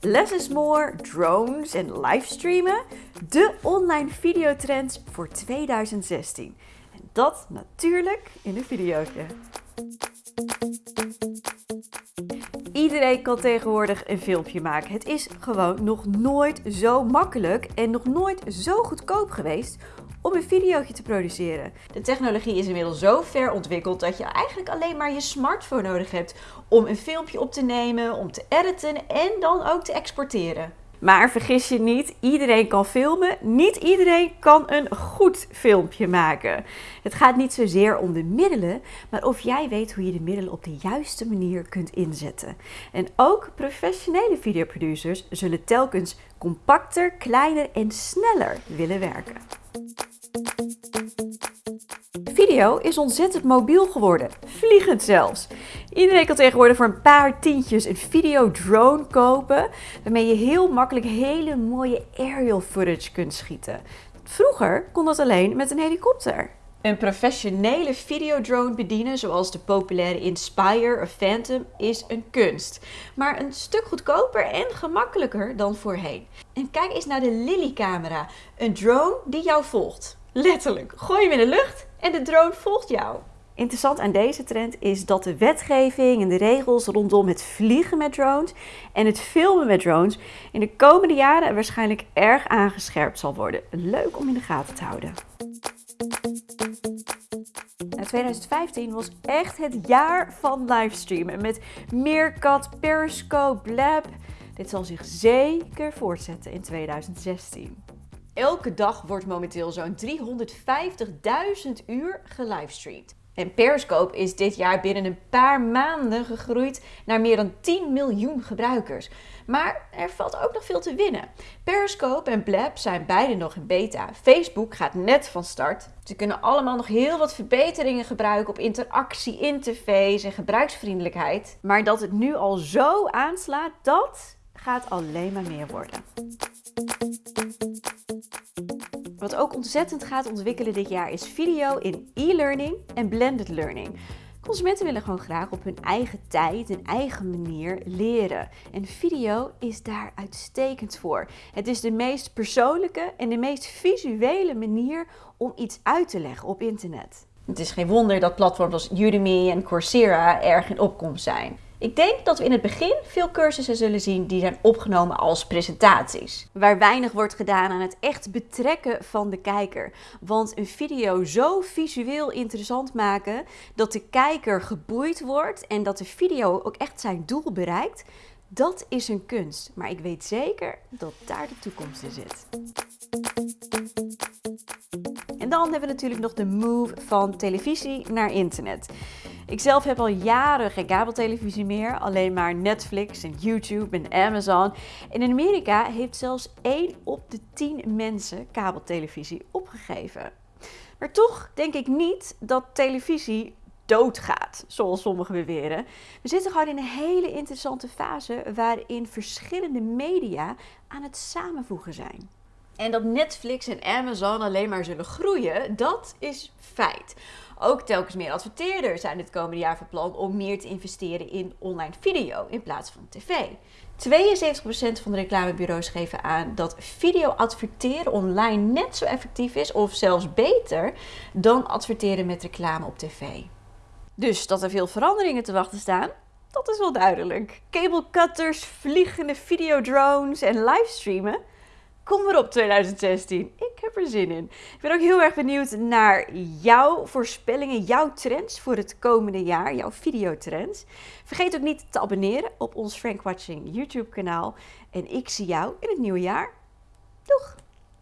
Less is more, drones en livestreamen. De online videotrends voor 2016. En dat natuurlijk in een videootje. Iedereen kan tegenwoordig een filmpje maken. Het is gewoon nog nooit zo makkelijk en nog nooit zo goedkoop geweest om een videootje te produceren. De technologie is inmiddels zo ver ontwikkeld dat je eigenlijk alleen maar je smartphone nodig hebt om een filmpje op te nemen, om te editen en dan ook te exporteren. Maar vergis je niet, iedereen kan filmen. Niet iedereen kan een goed filmpje maken. Het gaat niet zozeer om de middelen, maar of jij weet hoe je de middelen op de juiste manier kunt inzetten. En ook professionele videoproducers zullen telkens compacter, kleiner en sneller willen werken. Video is ontzettend mobiel geworden, vliegend zelfs. Iedereen kan tegenwoordig voor een paar tientjes een videodrone kopen, waarmee je heel makkelijk hele mooie aerial footage kunt schieten. Vroeger kon dat alleen met een helikopter. Een professionele videodrone bedienen, zoals de populaire Inspire of Phantom, is een kunst. Maar een stuk goedkoper en gemakkelijker dan voorheen. En kijk eens naar de Lily-camera, een drone die jou volgt. Letterlijk, gooi hem in de lucht en de drone volgt jou. Interessant aan deze trend is dat de wetgeving en de regels rondom het vliegen met drones en het filmen met drones in de komende jaren waarschijnlijk erg aangescherpt zal worden. Leuk om in de gaten te houden. 2015 was echt het jaar van livestreamen met Meerkat, Periscope, Blab. Dit zal zich zeker voortzetten in 2016. Elke dag wordt momenteel zo'n 350.000 uur gelivestreamd. En Periscope is dit jaar binnen een paar maanden gegroeid naar meer dan 10 miljoen gebruikers. Maar er valt ook nog veel te winnen. Periscope en Blab zijn beide nog in beta. Facebook gaat net van start. Ze kunnen allemaal nog heel wat verbeteringen gebruiken op interactie, interface en gebruiksvriendelijkheid. Maar dat het nu al zo aanslaat, dat gaat alleen maar meer worden. Wat ook ontzettend gaat ontwikkelen dit jaar is video in e-learning en blended learning. Consumenten willen gewoon graag op hun eigen tijd en eigen manier leren. En video is daar uitstekend voor. Het is de meest persoonlijke en de meest visuele manier om iets uit te leggen op internet. Het is geen wonder dat platforms als Udemy en Coursera erg in opkomst zijn. Ik denk dat we in het begin veel cursussen zullen zien die zijn opgenomen als presentaties. Waar weinig wordt gedaan aan het echt betrekken van de kijker. Want een video zo visueel interessant maken dat de kijker geboeid wordt en dat de video ook echt zijn doel bereikt, dat is een kunst. Maar ik weet zeker dat daar de toekomst in zit. En dan hebben we natuurlijk nog de move van televisie naar internet. Ik zelf heb al jaren geen kabeltelevisie meer, alleen maar Netflix en YouTube en Amazon. En in Amerika heeft zelfs 1 op de 10 mensen kabeltelevisie opgegeven. Maar toch denk ik niet dat televisie doodgaat, zoals sommigen beweren. We zitten gewoon in een hele interessante fase waarin verschillende media aan het samenvoegen zijn. En dat Netflix en Amazon alleen maar zullen groeien, dat is feit. Ook telkens meer adverteerders zijn dit komende jaar van plan om meer te investeren in online video in plaats van tv. 72% van de reclamebureaus geven aan dat video adverteren online net zo effectief is of zelfs beter dan adverteren met reclame op tv. Dus dat er veel veranderingen te wachten staan, dat is wel duidelijk. Cable cutters, vliegende videodrones en livestreamen Kom maar op 2016. Ik heb er zin in. Ik ben ook heel erg benieuwd naar jouw voorspellingen, jouw trends voor het komende jaar, jouw videotrends. Vergeet ook niet te abonneren op ons Frank Watching YouTube kanaal. En ik zie jou in het nieuwe jaar. Doeg!